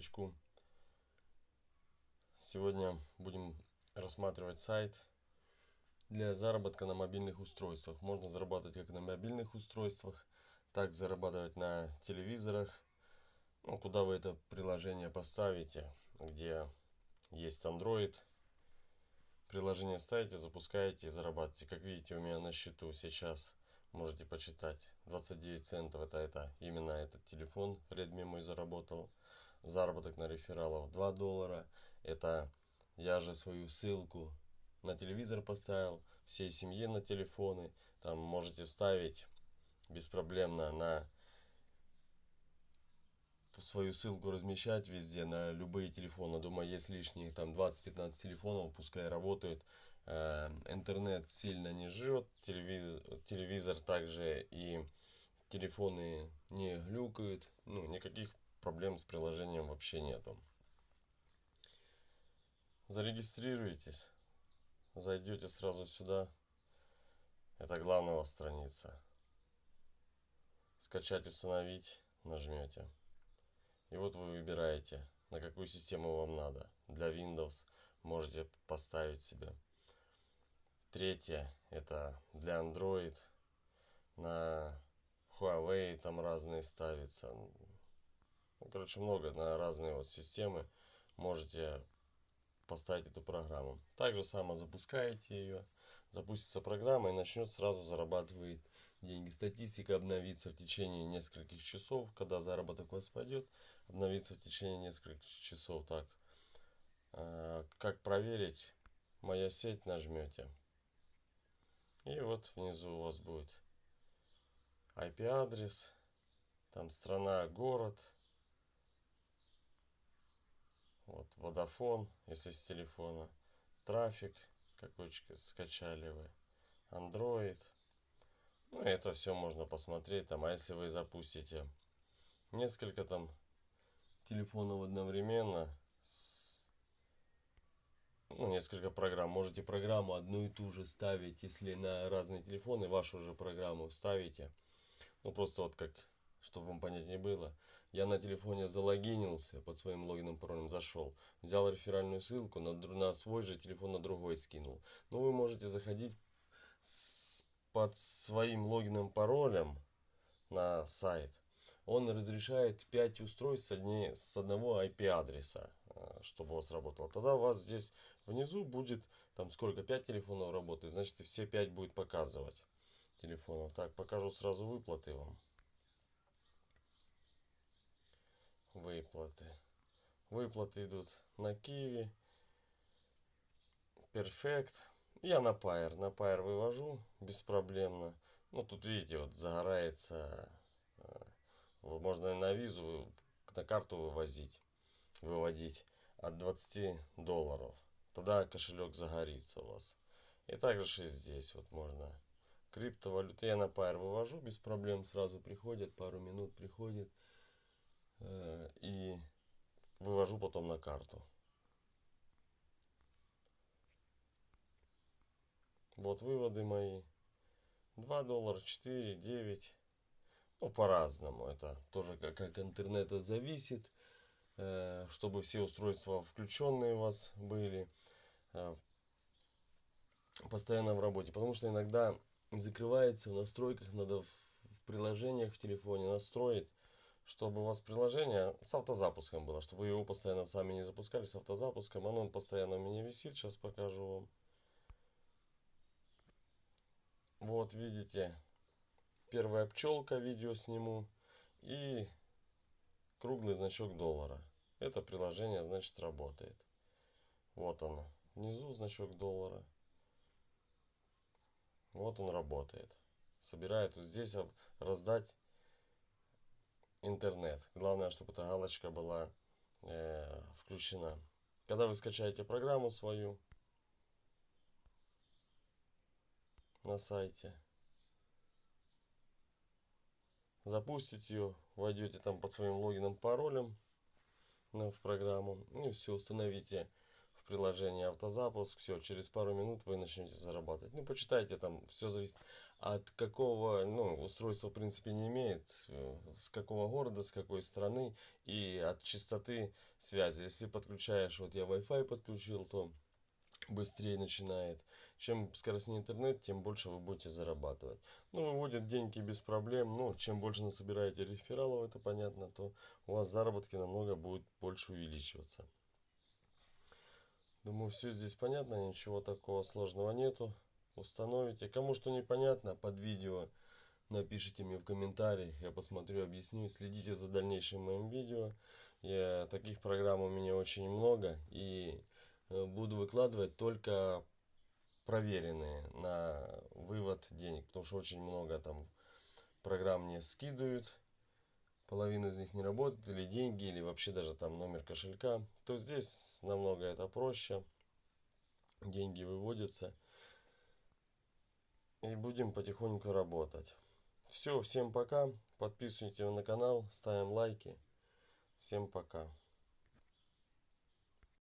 новичку. Сегодня будем рассматривать сайт для заработка на мобильных устройствах. Можно зарабатывать как на мобильных устройствах, так зарабатывать на телевизорах. Ну, куда вы это приложение поставите, где есть Android. Приложение ставите, запускаете и зарабатываете. Как видите, у меня на счету сейчас можете почитать 29 центов это это именно этот телефон redmi мой заработал заработок на рефералов 2 доллара. Это я же свою ссылку на телевизор поставил всей семье на телефоны. Там можете ставить беспроблемно на свою ссылку размещать везде на любые телефоны. Думаю есть лишние там 20-15 телефонов пускай работают. Э, интернет сильно не жрет, телевизор, телевизор также и телефоны не глюкают, ну никаких проблем с приложением вообще нету. Зарегистрируйтесь, зайдете сразу сюда, это главная страница. Скачать, установить нажмете. И вот вы выбираете, на какую систему вам надо. Для Windows можете поставить себе Третье это для Android. На Huawei там разные ставятся. Короче, много на разные вот системы можете поставить эту программу. Также само запускаете ее, запустится программа и начнет сразу зарабатывать деньги. Статистика обновится в течение нескольких часов, когда заработок у вас пойдет, обновится в течение нескольких часов. Так, а, как проверить? Моя сеть нажмете. И вот внизу у вас будет IP-адрес, там страна, город, вот Vodafone, если с телефона, трафик, какой скачали вы, Android. Ну, это все можно посмотреть там, а если вы запустите несколько там телефонов одновременно с ну, несколько программ. Можете программу одну и ту же ставить, если на разные телефоны вашу же программу ставите. Ну, просто вот как, чтобы вам понять не было. Я на телефоне залогинился, под своим логином паролем зашел. Взял реферальную ссылку, на, на свой же телефон на другой скинул. Ну, вы можете заходить с, под своим логином паролем на сайт. Он разрешает 5 устройств с, одни, с одного IP-адреса чтобы у вас работало. Тогда у вас здесь внизу будет, там сколько, 5 телефонов работает, значит все 5 будет показывать телефонов. Так, покажу сразу выплаты вам. Выплаты. Выплаты идут на Киви, Перфект. Я на Pair. На Pair вывожу беспроблемно. Ну, тут видите, вот загорается. Э, можно на визу, на карту вывозить, выводить от 20 долларов. Тогда кошелек загорится у вас. И также и здесь вот можно. Криптовалюты я на Pair вывожу без проблем. Сразу приходят, пару минут приходит. Э, и вывожу потом на карту. Вот выводы мои. 2 доллара, 4, 9. Ну, по-разному. Это тоже как, как интернета зависит. Э, чтобы все устройства включенные у вас были э, постоянно в работе. Потому что иногда закрывается в настройках, надо в приложениях в телефоне настроить, чтобы у вас приложение с автозапуском было, чтобы вы его постоянно сами не запускали с автозапуском. Оно постоянно у меня висит, сейчас покажу вам. Вот видите, первая пчелка видео сниму и круглый значок доллара. Это приложение, значит, работает. Вот оно. Внизу значок доллара. Вот он работает. Собирает вот здесь раздать интернет. Главное, чтобы эта галочка была э, включена. Когда вы скачаете программу свою на сайте, запустите ее, войдете там под своим логином, паролем в программу. Ну и все, установите приложение автозапуск, все, через пару минут вы начнете зарабатывать. Ну, почитайте там, все зависит от какого, ну, устройства в принципе не имеет, э, с какого города, с какой страны и от частоты связи. Если подключаешь, вот я Wi-Fi подключил, то быстрее начинает. Чем скоростнее интернет, тем больше вы будете зарабатывать. Ну, выводят деньги без проблем. Ну, чем больше насобираете рефералов, это понятно, то у вас заработки намного будет больше увеличиваться. Думаю, все здесь понятно, ничего такого сложного нету. Установите. Кому что непонятно, под видео напишите мне в комментариях, я посмотрю, объясню. Следите за дальнейшим моим видео. Я, таких программ у меня очень много. И э, буду выкладывать только проверенные на вывод денег. Потому что очень много там программ мне скидывают. Половина из них не работает. Или деньги, или вообще даже там номер кошелька. То здесь намного это проще. Деньги выводятся. И будем потихоньку работать. Все, всем пока. Подписывайтесь на канал, ставим лайки. Всем пока.